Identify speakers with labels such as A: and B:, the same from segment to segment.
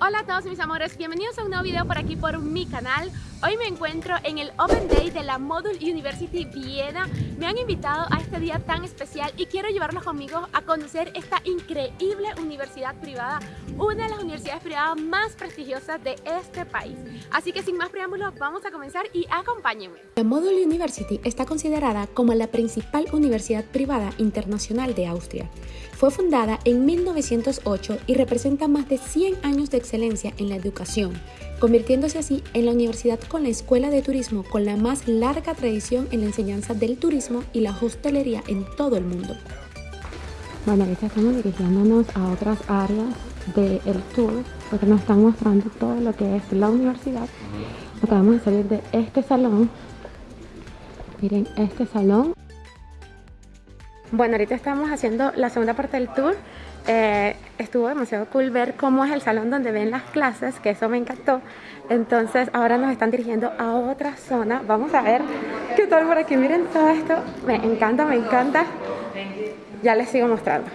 A: Hola a todos mis amores, bienvenidos a un nuevo video por aquí por mi canal. Hoy me encuentro en el Open Day de la Module University Viena. Me han invitado a este día tan especial y quiero llevarlos conmigo a conocer esta increíble universidad privada Una de las universidades privadas más prestigiosas de este país. Así que sin más preámbulos vamos a comenzar y acompáñenme.
B: La Module University está considerada como la principal universidad privada internacional de Austria. Fue fundada en 1908 y representa más de 100 años de excelencia en la educación, convirtiéndose así en la universidad con la escuela de turismo con la más larga tradición en la enseñanza del turismo y la hostelería en todo el mundo.
C: Bueno, ahorita estamos dirigiéndonos a otras áreas del tour porque nos están mostrando todo lo que es la universidad. Acabamos de salir de este salón. Miren este salón bueno, ahorita estamos haciendo la segunda parte del tour. Eh, estuvo demasiado cool ver cómo es el salón donde ven las clases, que eso me encantó. Entonces ahora nos están dirigiendo a otra zona. Vamos a ver qué tal por aquí. Miren todo esto. Me encanta, me encanta. Ya les sigo mostrando.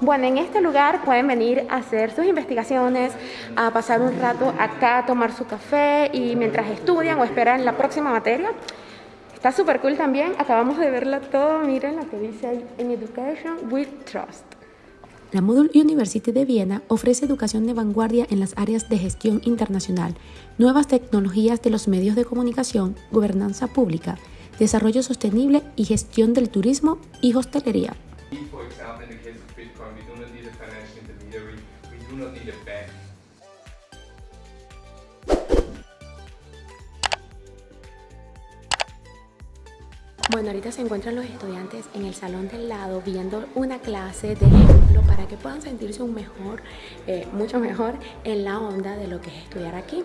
C: Bueno, en este lugar pueden venir a hacer sus investigaciones, a pasar un rato acá, a tomar su café y mientras estudian o esperan la próxima materia, Está súper cool también, acabamos de verla todo, miren lo que dice ahí, en Education with Trust.
B: La Module University de Viena ofrece educación de vanguardia en las áreas de gestión internacional, nuevas tecnologías de los medios de comunicación, gobernanza pública, desarrollo sostenible y gestión del turismo y hostelería. Bueno, ahorita se encuentran los estudiantes en el salón del lado viendo una clase de ejemplo para que puedan sentirse un mejor, eh, mucho mejor en la onda de lo que es estudiar aquí.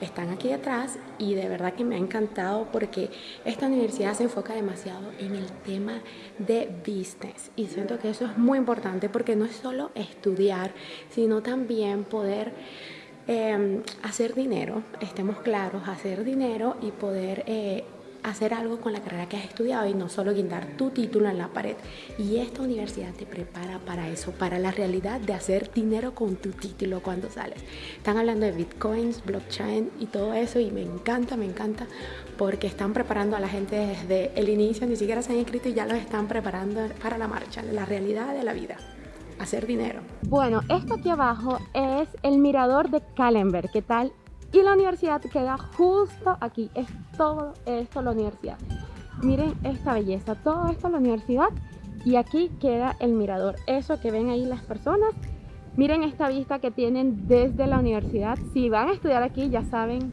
B: Están aquí detrás y de verdad que me ha encantado porque esta universidad se enfoca demasiado en el tema de business y siento que eso es muy importante porque no es solo estudiar, sino también poder eh, hacer dinero, estemos claros, hacer dinero y poder eh, hacer algo con la carrera que has estudiado y no solo guindar tu título en la pared. Y esta universidad te prepara para eso, para la realidad de hacer dinero con tu título cuando sales. Están hablando de bitcoins, blockchain y todo eso y me encanta, me encanta porque están preparando a la gente desde el inicio, ni siquiera se han inscrito y ya los están preparando para la marcha, la realidad de la vida hacer dinero.
C: Bueno, esto aquí abajo es el mirador de Kallenberg. ¿Qué tal y la universidad queda justo aquí, es todo esto la universidad. Miren esta belleza, todo esto la universidad y aquí queda el mirador. Eso que ven ahí las personas, miren esta vista que tienen desde la universidad. Si van a estudiar aquí ya saben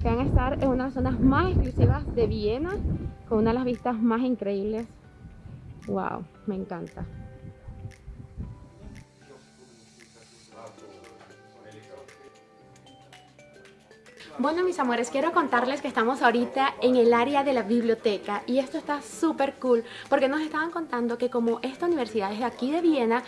C: que van a estar en una de las zonas más exclusivas de Viena, con una de las vistas más increíbles. Wow, me encanta.
A: Bueno mis amores, quiero contarles que estamos ahorita en el área de la biblioteca y esto está súper cool porque nos estaban contando que como esta universidad es de aquí de Viena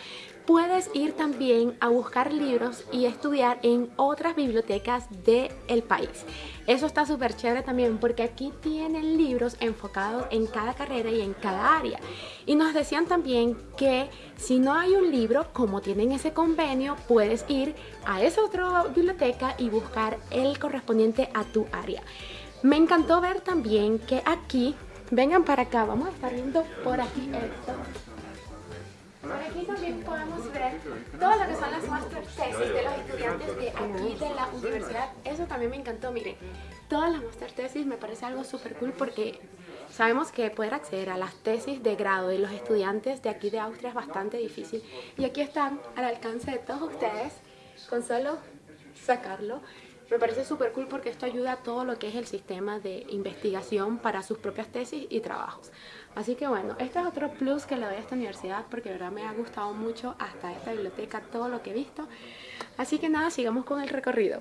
A: puedes ir también a buscar libros y estudiar en otras bibliotecas del país. Eso está súper chévere también porque aquí tienen libros enfocados en cada carrera y en cada área. Y nos decían también que si no hay un libro, como tienen ese convenio, puedes ir a esa otra biblioteca y buscar el correspondiente a tu área. Me encantó ver también que aquí, vengan para acá, vamos a estar viendo por aquí esto. Por aquí también podemos ver todo lo que son las master tesis de los estudiantes de aquí de la universidad. Eso también me encantó, miren. Todas las master tesis me parece algo súper cool porque sabemos que poder acceder a las tesis de grado de los estudiantes de aquí de Austria es bastante difícil. Y aquí están al alcance de todos ustedes con solo sacarlo. Me parece súper cool porque esto ayuda a todo lo que es el sistema de investigación para sus propias tesis y trabajos. Así que bueno, este es otro plus que le doy a esta universidad porque de verdad me ha gustado mucho hasta esta biblioteca, todo lo que he visto. Así que nada, sigamos con el recorrido.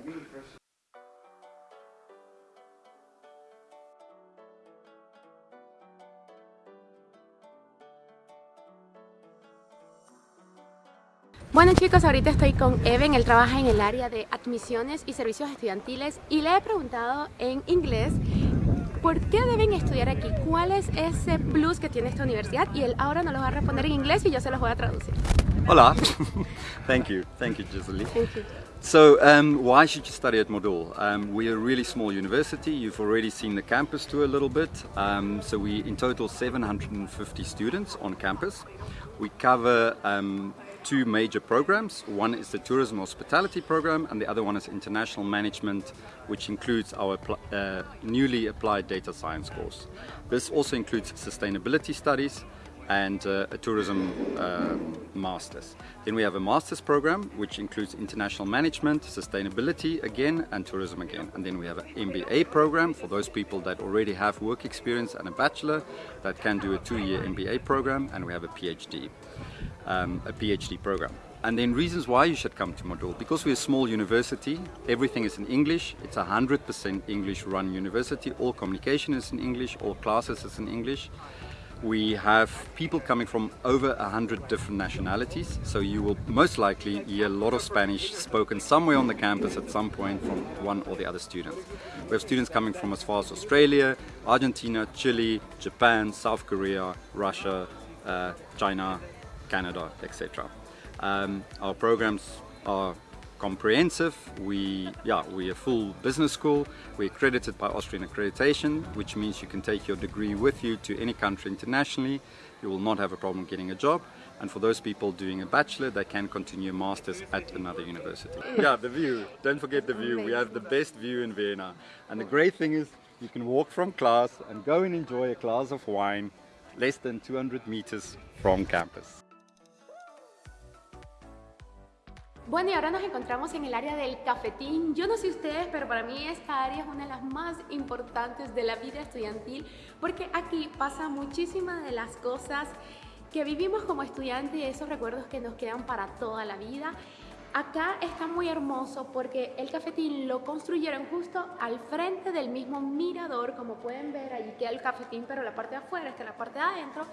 A: Bueno chicos, ahorita estoy con Even, él trabaja en el área de admisiones y servicios estudiantiles y le he preguntado en inglés ¿Por qué deben estudiar aquí? ¿Cuál es ese plus que tiene esta universidad? Y él ahora nos lo va a responder en inglés y yo se los voy a traducir.
D: Hola. Thank you. Thank you, Giselle.
A: Thank you.
D: So, um, why should you study at Modul? Um, we're a really small university. You've already seen the campus tour a little bit. Um, so, we in total 750 students on campus. We cover um, two major programs. One is the Tourism Hospitality program, and the other one is International Management, which includes our uh, newly applied data science course. This also includes sustainability studies, and uh, a tourism uh, master's. Then we have a master's program which includes international management, sustainability again and tourism again. And then we have an MBA program for those people that already have work experience and a bachelor that can do a two-year MBA program and we have a PhD, um, a PhD program. And then reasons why you should come to Modul. Because we're a small university, everything is in English. It's a 100% English run university. All communication is in English, all classes is in English. We have people coming from over a hundred different nationalities, so you will most likely hear a lot of Spanish spoken somewhere on the campus at some point from one or the other students. We have students coming from as far as Australia, Argentina, Chile, Japan, South Korea, Russia, uh, China, Canada, etc. Um, our programs are comprehensive. We, yeah, we're a full business school. We're accredited by Austrian accreditation, which means you can take your degree with you to any country internationally. You will not have a problem getting a job. And for those people doing a bachelor, they can continue a master's at another university. Yeah, the view. Don't forget the view. We have the best view in Vienna. And the great thing is you can walk from class and go and enjoy a glass of wine less than 200 meters from campus.
A: Bueno, y ahora nos encontramos en el área del cafetín. Yo no sé ustedes, pero para mí esta área es una de las más importantes de la vida estudiantil porque aquí pasa muchísimas de las cosas que vivimos como estudiantes y esos recuerdos que nos quedan para toda la vida. Acá está muy hermoso porque el cafetín lo construyeron justo al frente del mismo mirador, como pueden ver, allí queda el cafetín, pero la parte de afuera está la parte de adentro.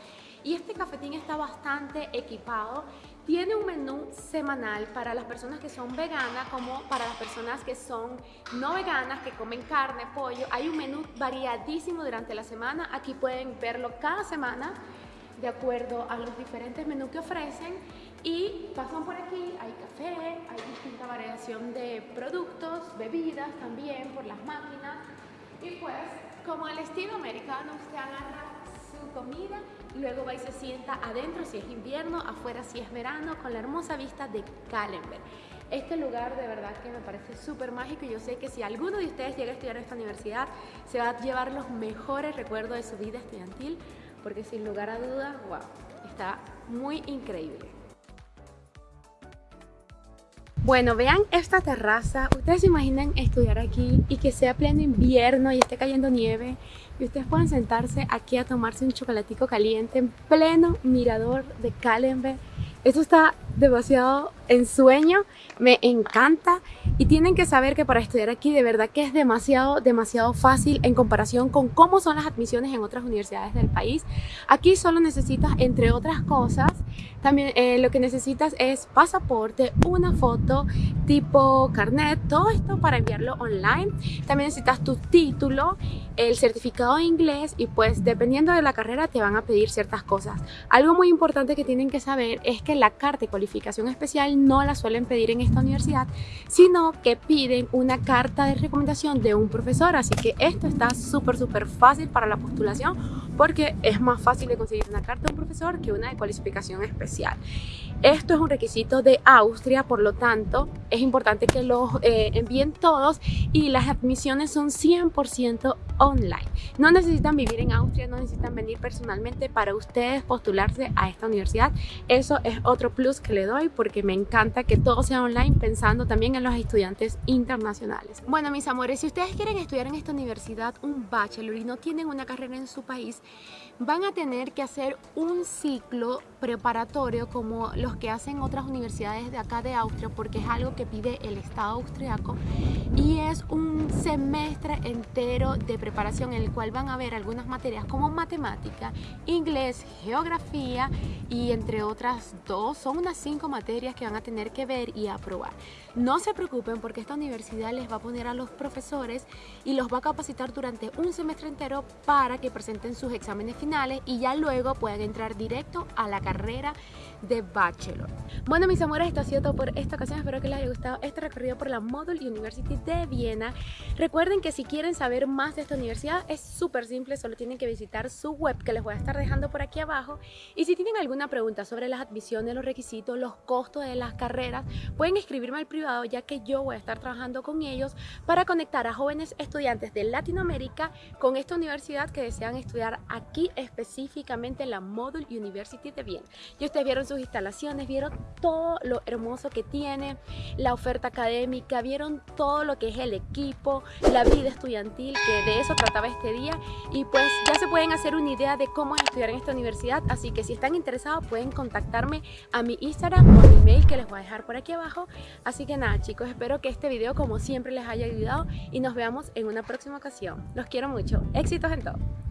A: Y este cafetín está bastante equipado, tiene un menú semanal para las personas que son veganas como para las personas que son no veganas, que comen carne, pollo. Hay un menú variadísimo durante la semana, aquí pueden verlo cada semana de acuerdo a los diferentes menús que ofrecen y pasan por aquí, hay café, hay distinta variación de productos, bebidas también por las máquinas y pues como el estilo americano usted agarra su comida luego va y se sienta adentro si es invierno, afuera si es verano con la hermosa vista de Calenberg. Este lugar de verdad que me parece súper mágico y yo sé que si alguno de ustedes llega a estudiar en esta universidad se va a llevar los mejores recuerdos de su vida estudiantil porque sin lugar a dudas, wow, está muy increíble. Bueno, vean esta terraza. Ustedes se imaginan estudiar aquí y que sea pleno invierno y esté cayendo nieve y ustedes puedan sentarse aquí a tomarse un chocolatico caliente en pleno mirador de Calenberg. Esto está demasiado ensueño, me encanta y tienen que saber que para estudiar aquí de verdad que es demasiado, demasiado fácil en comparación con cómo son las admisiones en otras universidades del país. Aquí solo necesitas, entre otras cosas, también eh, lo que necesitas es pasaporte, una foto tipo carnet, todo esto para enviarlo online. También necesitas tu título, el certificado de inglés y pues dependiendo de la carrera te van a pedir ciertas cosas. Algo muy importante que tienen que saber es que la carta de cualificación especial no la suelen pedir en esta universidad, sino que piden una carta de recomendación de un profesor. Así que esto está súper, súper fácil para la postulación porque es más fácil de conseguir una carta de un profesor que una de cualificación especial. Esto es un requisito de Austria, por lo tanto, es importante que los eh, envíen todos y las admisiones son 100% online. No necesitan vivir en Austria, no necesitan venir personalmente para ustedes postularse a esta universidad. Eso es otro plus que le doy porque me encanta que todo sea online pensando también en los estudiantes internacionales. Bueno, mis amores, si ustedes quieren estudiar en esta universidad un bachelor y no tienen una carrera en su país, van a tener que hacer un ciclo preparatorio como los que hacen otras universidades de acá de Austria porque es algo que pide el Estado austriaco y es un semestre entero de preparación en el cual van a ver algunas materias como matemática, inglés, geografía y entre otras dos, son unas cinco materias que van a tener que ver y aprobar. No se preocupen porque esta universidad les va a poner a los profesores y los va a capacitar durante un semestre entero para que presenten sus exámenes finales y ya luego puedan entrar directo a la carrera de Bachelor. Bueno mis amores, esto ha sido todo por esta ocasión, espero que les haya gustado este recorrido por la Model University de Viena. Recuerden que si quieren saber más de esta universidad es súper simple, solo tienen que visitar su web que les voy a estar dejando por aquí abajo y si tienen alguna pregunta sobre las admisiones, los requisitos, los costos de las carreras, pueden escribirme al privado ya que yo voy a estar trabajando con ellos para conectar a jóvenes estudiantes de Latinoamérica con esta universidad que desean estudiar aquí específicamente en la Model University de Viena. Y ustedes vieron instalaciones, vieron todo lo hermoso que tiene, la oferta académica, vieron todo lo que es el equipo, la vida estudiantil, que de eso trataba este día y pues ya se pueden hacer una idea de cómo es estudiar en esta universidad, así que si están interesados pueden contactarme a mi Instagram o mi email que les voy a dejar por aquí abajo. Así que nada chicos, espero que este video como siempre les haya ayudado y nos veamos en una próxima ocasión. Los quiero mucho, éxitos en todo.